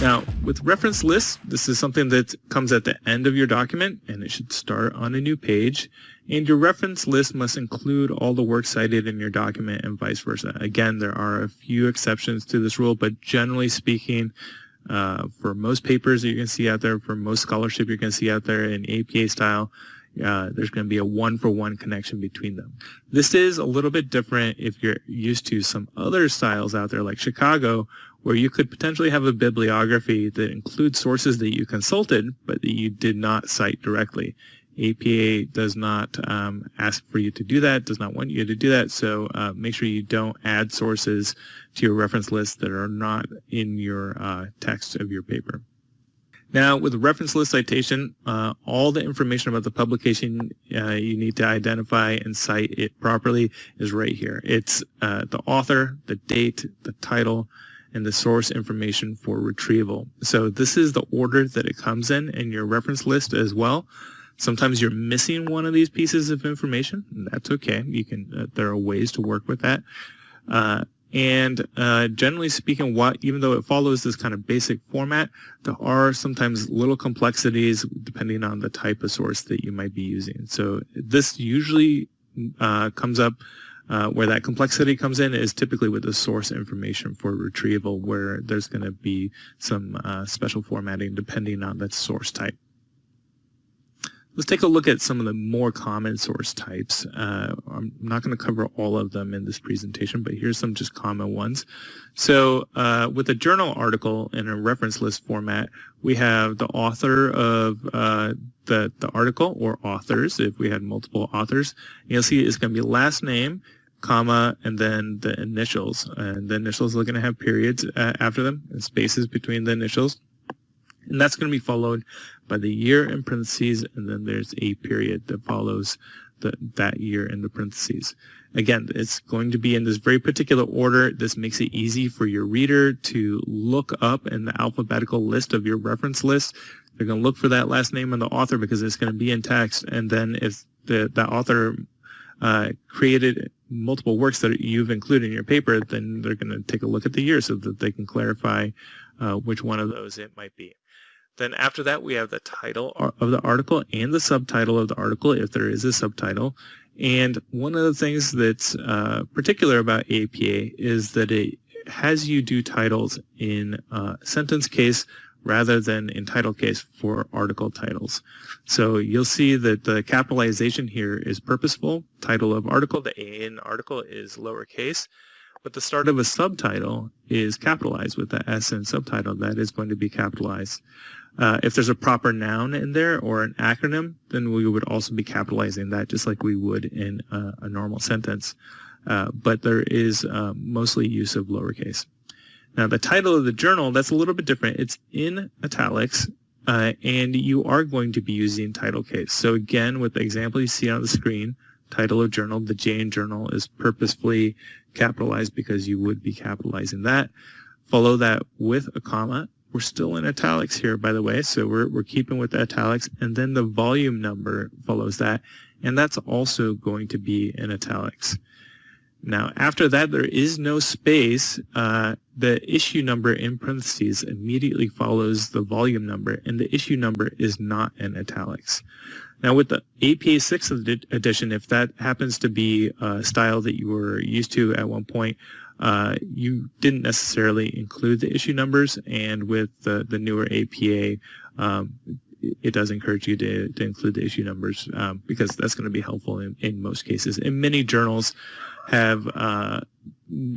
Now, with reference lists, this is something that comes at the end of your document, and it should start on a new page. And your reference list must include all the works cited in your document and vice versa. Again, there are a few exceptions to this rule, but generally speaking, uh, for most papers that going to see out there, for most scholarship you're going to see out there in APA style, uh, there's going to be a one-for-one -one connection between them. This is a little bit different if you're used to some other styles out there like Chicago, where you could potentially have a bibliography that includes sources that you consulted, but that you did not cite directly. APA does not um, ask for you to do that, does not want you to do that, so uh, make sure you don't add sources to your reference list that are not in your uh, text of your paper. Now, with reference list citation, uh, all the information about the publication uh, you need to identify and cite it properly is right here. It's uh, the author, the date, the title, and the source information for retrieval. So this is the order that it comes in in your reference list as well. Sometimes you're missing one of these pieces of information. That's okay. You can. Uh, there are ways to work with that. And uh, generally speaking, what even though it follows this kind of basic format, there are sometimes little complexities depending on the type of source that you might be using. So this usually uh, comes up uh, where that complexity comes in is typically with the source information for retrieval, where there's going to be some uh, special formatting depending on the source type. Let's take a look at some of the more common source types. Uh, I'm not going to cover all of them in this presentation, but here's some just common ones. So uh, with a journal article in a reference list format, we have the author of uh, the, the article or authors, if we had multiple authors. And you'll see it's going to be last name, comma, and then the initials. And the initials are going to have periods uh, after them and spaces between the initials. And that's going to be followed by the year in parentheses, and then there's a period that follows the, that year in the parentheses. Again, it's going to be in this very particular order. This makes it easy for your reader to look up in the alphabetical list of your reference list. They're going to look for that last name and the author because it's going to be in text. And then if the, the author uh, created multiple works that you've included in your paper, then they're going to take a look at the year so that they can clarify uh, which one of those it might be. Then after that, we have the title of the article and the subtitle of the article, if there is a subtitle. And one of the things that's uh, particular about APA is that it has you do titles in uh, sentence case rather than in title case for article titles. So you'll see that the capitalization here is purposeful. Title of article, the A in article is lowercase, but the start of a subtitle is capitalized with the S in subtitle. That is going to be capitalized. Uh, if there's a proper noun in there or an acronym, then we would also be capitalizing that just like we would in a, a normal sentence. Uh, but there is uh, mostly use of lowercase. Now the title of the journal, that's a little bit different. It's in italics uh, and you are going to be using title case. So again, with the example you see on the screen, title of journal, the J in journal is purposefully capitalized because you would be capitalizing that. Follow that with a comma. We're still in italics here, by the way, so we're, we're keeping with the italics, and then the volume number follows that, and that's also going to be in italics. Now, after that, there is no space. Uh, the issue number in parentheses immediately follows the volume number, and the issue number is not in italics. Now, with the APA 6th edition, if that happens to be a style that you were used to at one point, uh, you didn't necessarily include the issue numbers, and with the, the newer APA, um, it does encourage you to, to include the issue numbers um, because that's going to be helpful in, in most cases. And many journals, have uh,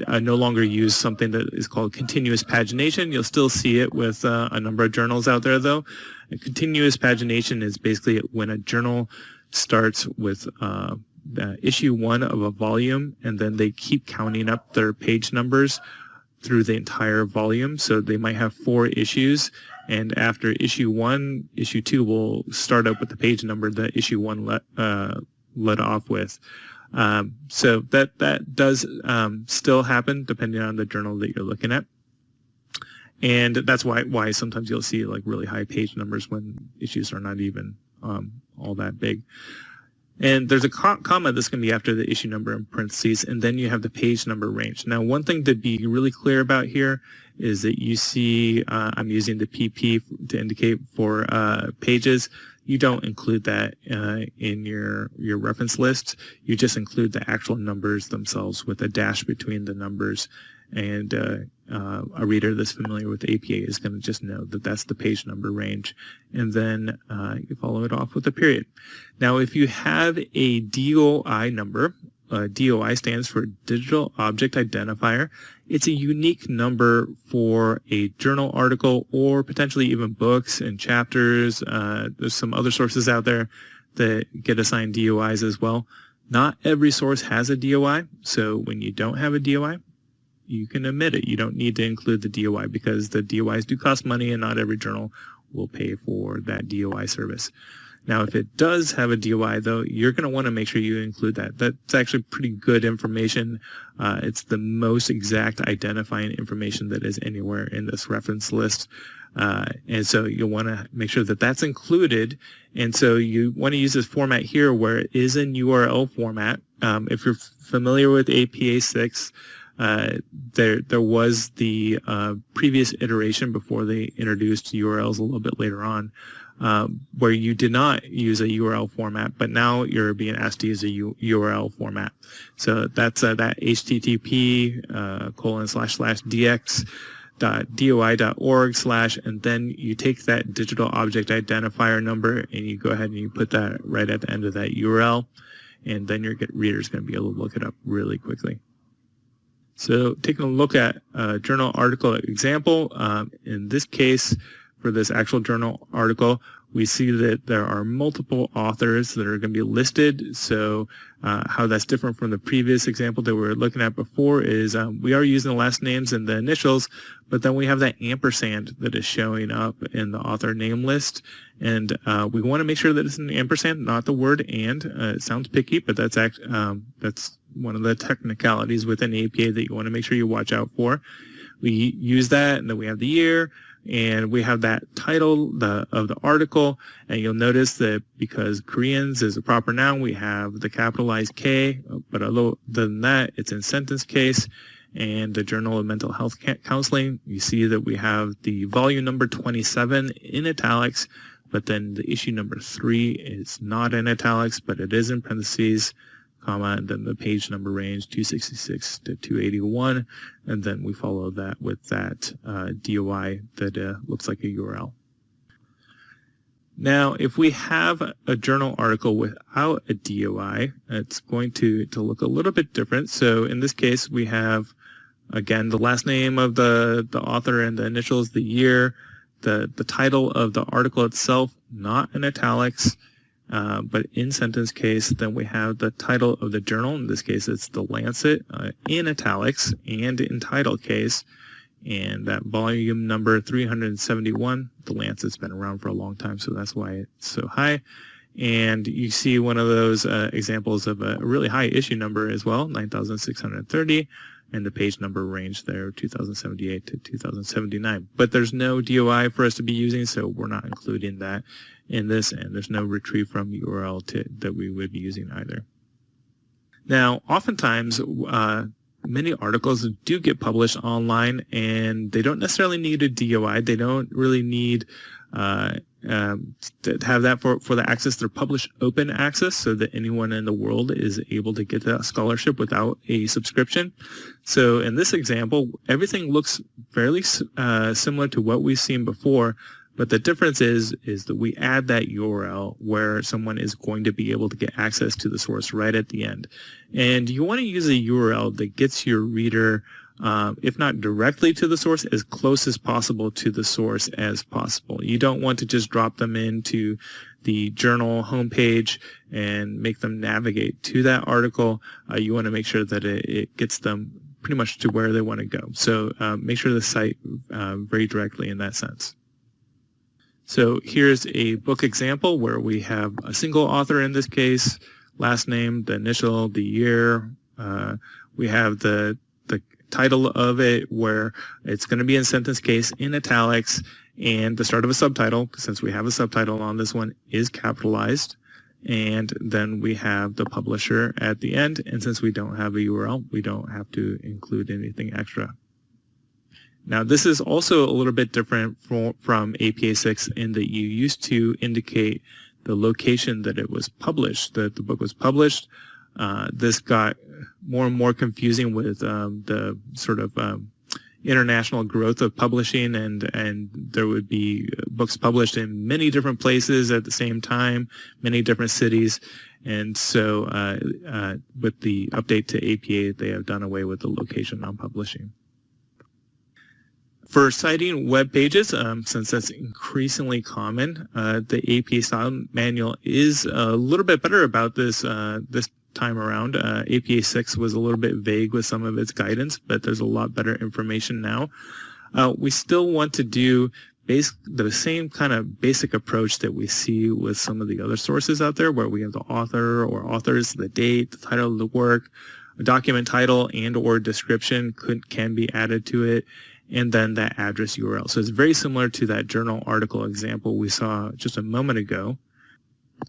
uh, no longer use something that is called continuous pagination. You'll still see it with uh, a number of journals out there, though. Continuous pagination is basically when a journal starts with uh, issue one of a volume, and then they keep counting up their page numbers through the entire volume. So they might have four issues, and after issue one, issue two will start up with the page number that issue one let, uh, let off with. Um, so that that does um, still happen depending on the journal that you're looking at. And that's why why sometimes you'll see like really high page numbers when issues are not even um, all that big. And there's a comma that's going to be after the issue number in parentheses, and then you have the page number range. Now, one thing to be really clear about here is that you see uh, I'm using the PP to indicate for uh, pages. You don't include that uh, in your, your reference list. You just include the actual numbers themselves with a dash between the numbers and uh, uh, a reader that's familiar with APA is going to just know that that's the page number range, and then uh, you follow it off with a period. Now, if you have a DOI number, uh, DOI stands for Digital Object Identifier. It's a unique number for a journal article or potentially even books and chapters. Uh, there's some other sources out there that get assigned DOIs as well. Not every source has a DOI, so when you don't have a DOI, you can omit it. You don't need to include the DOI because the DOIs do cost money and not every journal will pay for that DOI service. Now, if it does have a DOI, though, you're going to want to make sure you include that. That's actually pretty good information. Uh, it's the most exact identifying information that is anywhere in this reference list. Uh, and so you'll want to make sure that that's included. And so you want to use this format here where it is in URL format. Um, if you're familiar with APA 6, uh, there there was the uh, previous iteration before they introduced URLs a little bit later on, uh, where you did not use a URL format, but now you're being asked to use a U URL format. So that's uh, that HTTP uh, colon slash slash dx dot doi.org slash and then you take that digital object identifier number and you go ahead and you put that right at the end of that URL and then your reader is going to be able to look it up really quickly. So taking a look at a journal article example, um, in this case, for this actual journal article, we see that there are multiple authors that are going to be listed. So uh, how that's different from the previous example that we were looking at before is um, we are using the last names and the initials, but then we have that ampersand that is showing up in the author name list. And uh, we want to make sure that it's an ampersand, not the word and. Uh, it sounds picky, but that's act, um, that's one of the technicalities within APA that you want to make sure you watch out for. We use that, and then we have the year, and we have that title the, of the article, and you'll notice that because Koreans is a proper noun, we have the capitalized K, but other than that, it's in sentence case, and the Journal of Mental Health Counseling, you see that we have the volume number 27 in italics, but then the issue number 3 is not in italics, but it is in parentheses, comma, and then the page number range 266 to 281, and then we follow that with that uh, DOI that uh, looks like a URL. Now, if we have a journal article without a DOI, it's going to, to look a little bit different. So in this case, we have, again, the last name of the, the author and the initials, the year, the, the title of the article itself, not in italics, uh, but in sentence case, then we have the title of the journal. In this case, it's the Lancet uh, in italics and in title case. And that volume number 371, the Lancet's been around for a long time, so that's why it's so high. And you see one of those uh, examples of a really high issue number as well, 9,630 and the page number range there 2078 to 2079 but there's no DOI for us to be using so we're not including that in this and there's no retrieve from URL to, that we would be using either. Now oftentimes uh, many articles do get published online and they don't necessarily need a DOI they don't really need uh, um, to have that for, for the access. They're published open access so that anyone in the world is able to get that scholarship without a subscription. So in this example, everything looks fairly uh, similar to what we've seen before, but the difference is, is that we add that URL where someone is going to be able to get access to the source right at the end. And you want to use a URL that gets your reader uh, if not directly to the source, as close as possible to the source as possible. You don't want to just drop them into the journal homepage and make them navigate to that article. Uh, you want to make sure that it, it, gets them pretty much to where they want to go. So uh, make sure the site uh, very directly in that sense. So here's a book example where we have a single author in this case, last name, the initial, the year. Uh, we have the the title of it where it's going to be in sentence case in italics and the start of a subtitle, since we have a subtitle on this one, is capitalized. and then we have the publisher at the end. And since we don't have a URL, we don't have to include anything extra. Now, this is also a little bit different from, from APA 6 in that you used to indicate the location that it was published, that the book was published. Uh, this got more and more confusing with um, the sort of um, international growth of publishing and and there would be books published in many different places at the same time many different cities and so uh, uh, with the update to APA they have done away with the location on publishing for citing web pages, um, since that's increasingly common, uh, the APA style manual is a little bit better about this uh, this time around. Uh, APA 6 was a little bit vague with some of its guidance, but there's a lot better information now. Uh, we still want to do base, the same kind of basic approach that we see with some of the other sources out there where we have the author or authors, the date, the title of the work, a document title and or description could, can be added to it and then that address URL. So it's very similar to that journal article example we saw just a moment ago.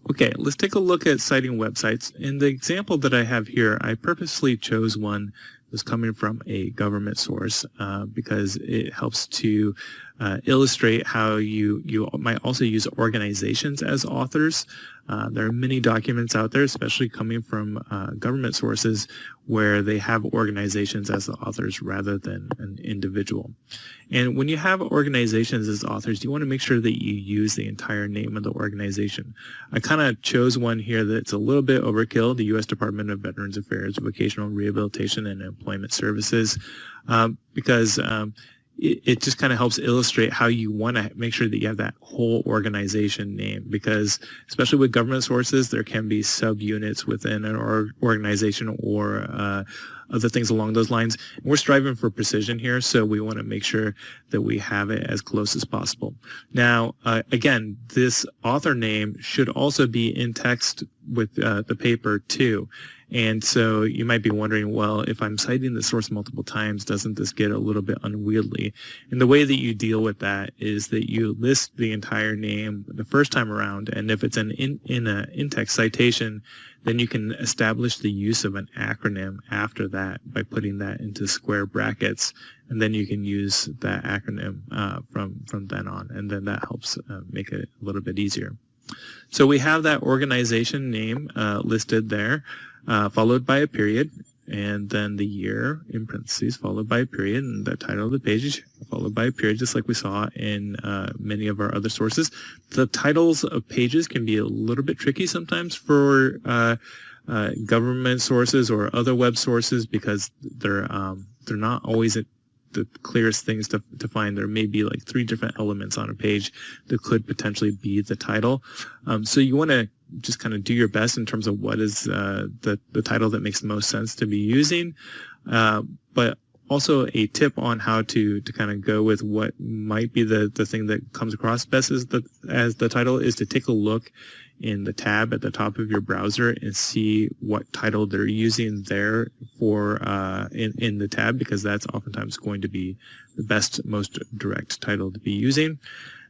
Okay, let's take a look at citing websites. In the example that I have here, I purposely chose one that's coming from a government source uh, because it helps to uh, illustrate how you, you might also use organizations as authors. Uh, there are many documents out there, especially coming from uh, government sources, where they have organizations as the authors rather than an individual. And when you have organizations as authors, you want to make sure that you use the entire name of the organization. I kind of chose one here that's a little bit overkill, the U.S. Department of Veterans Affairs, Vocational Rehabilitation and Employment Services, um, because um, it, it just kind of helps illustrate how you want to make sure that you have that whole organization name because especially with government sources there can be subunits within an or organization or uh, other things along those lines. we're striving for precision here, so we want to make sure that we have it as close as possible. Now, uh, again, this author name should also be in text with uh, the paper too. And so you might be wondering, well, if I'm citing the source multiple times, doesn't this get a little bit unwieldy? And the way that you deal with that is that you list the entire name the first time around, and if it's an in, in a in-text citation, then you can establish the use of an acronym after that by putting that into square brackets, and then you can use that acronym uh, from from then on, and then that helps uh, make it a little bit easier. So we have that organization name uh, listed there uh, followed by a period, and then the year in parentheses, followed by a period, and the title of the page followed by a period, just like we saw in uh, many of our other sources. The titles of pages can be a little bit tricky sometimes for uh, uh, government sources or other web sources because they're um, they're not always the clearest things to, to find. There may be like three different elements on a page that could potentially be the title. Um, so you want to just kind of do your best in terms of what is uh, the, the title that makes the most sense to be using. Uh, but also a tip on how to to kind of go with what might be the the thing that comes across best as the as the title is to take a look in the tab at the top of your browser and see what title they're using there for uh, in, in the tab because that's oftentimes going to be the best, most direct title to be using.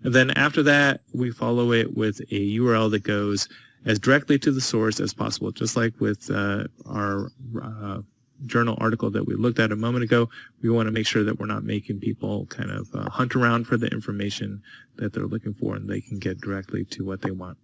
And then after that, we follow it with a URL that goes as directly to the source as possible, just like with uh, our uh, journal article that we looked at a moment ago, we want to make sure that we're not making people kind of uh, hunt around for the information that they're looking for and they can get directly to what they want.